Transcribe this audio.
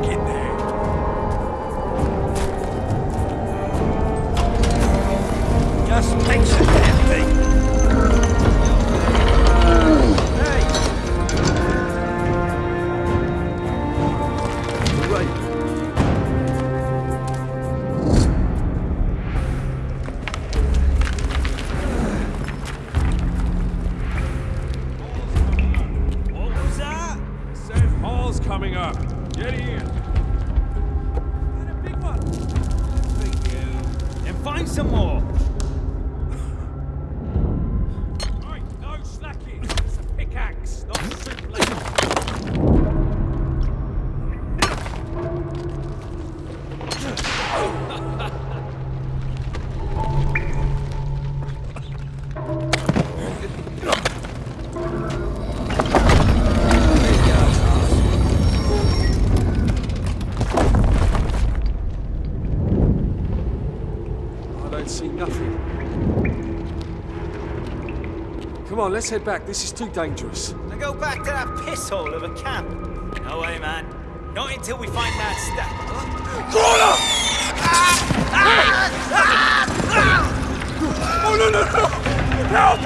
back in there. Just Right. What was that? Coming up. Get in. Find some more. See nothing. Come on, let's head back. This is too dangerous. Now go back to that piss hole of a camp. No way, man. Not until we find that stack. Ah! Ah! Ah! Oh, no, no, no! Help!